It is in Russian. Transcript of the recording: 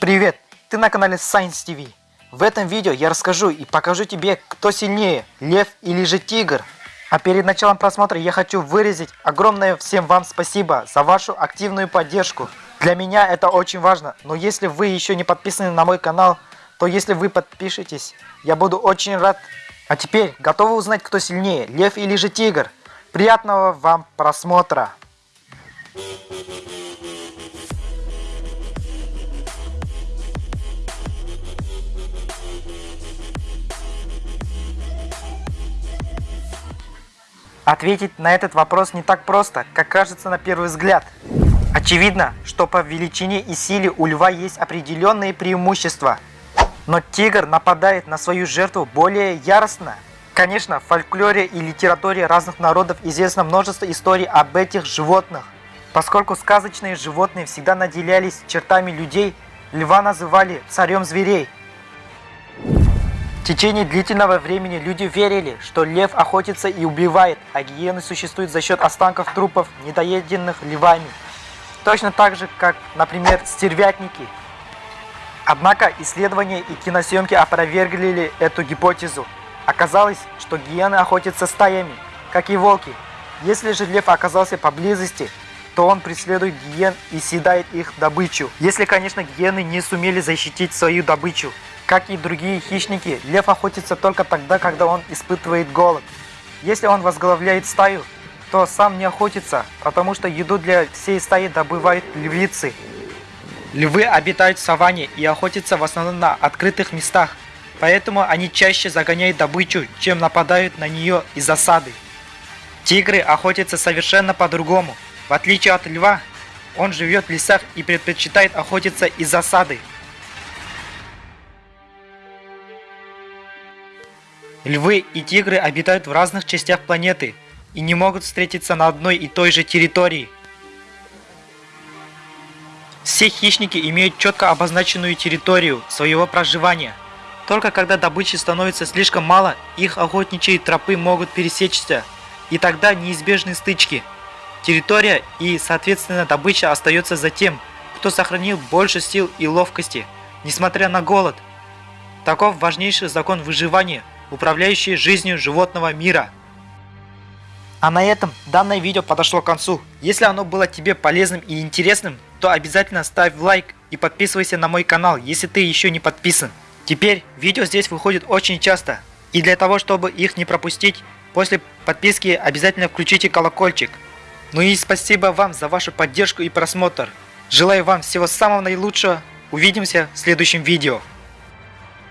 Привет! Ты на канале Science TV. В этом видео я расскажу и покажу тебе, кто сильнее, лев или же тигр. А перед началом просмотра я хочу выразить огромное всем вам спасибо за вашу активную поддержку. Для меня это очень важно, но если вы еще не подписаны на мой канал, то если вы подпишетесь, я буду очень рад. А теперь, готовы узнать, кто сильнее, лев или же тигр? Приятного вам просмотра! Ответить на этот вопрос не так просто, как кажется на первый взгляд. Очевидно, что по величине и силе у льва есть определенные преимущества. Но тигр нападает на свою жертву более яростно. Конечно, в фольклоре и литературе разных народов известно множество историй об этих животных. Поскольку сказочные животные всегда наделялись чертами людей, льва называли царем зверей. Течение длительного времени люди верили, что лев охотится и убивает, а гиены существуют за счет останков трупов, недоеденных львами. Точно так же, как, например, стервятники. Однако исследования и киносъемки опровергли эту гипотезу. Оказалось, что гиены охотятся стаями, как и волки. Если же лев оказался поблизости, то он преследует гиен и съедает их добычу. Если, конечно, гиены не сумели защитить свою добычу. Как и другие хищники, лев охотится только тогда, когда он испытывает голод. Если он возглавляет стаю, то сам не охотится, потому что еду для всей стаи добывают львицы. Львы обитают в саванне и охотятся в основном на открытых местах, поэтому они чаще загоняют добычу, чем нападают на нее из засады. Тигры охотятся совершенно по-другому. В отличие от льва, он живет в лесах и предпочитает охотиться из засады. Львы и тигры обитают в разных частях планеты и не могут встретиться на одной и той же территории. Все хищники имеют четко обозначенную территорию своего проживания. Только когда добычи становится слишком мало, их охотничьи тропы могут пересечься, и тогда неизбежны стычки. Территория и, соответственно, добыча остается за тем, кто сохранил больше сил и ловкости, несмотря на голод. Таков важнейший закон выживания – управляющие жизнью животного мира. А на этом данное видео подошло к концу. Если оно было тебе полезным и интересным, то обязательно ставь лайк и подписывайся на мой канал, если ты еще не подписан. Теперь видео здесь выходит очень часто. И для того, чтобы их не пропустить, после подписки обязательно включите колокольчик. Ну и спасибо вам за вашу поддержку и просмотр. Желаю вам всего самого наилучшего. Увидимся в следующем видео.